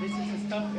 This is the stuff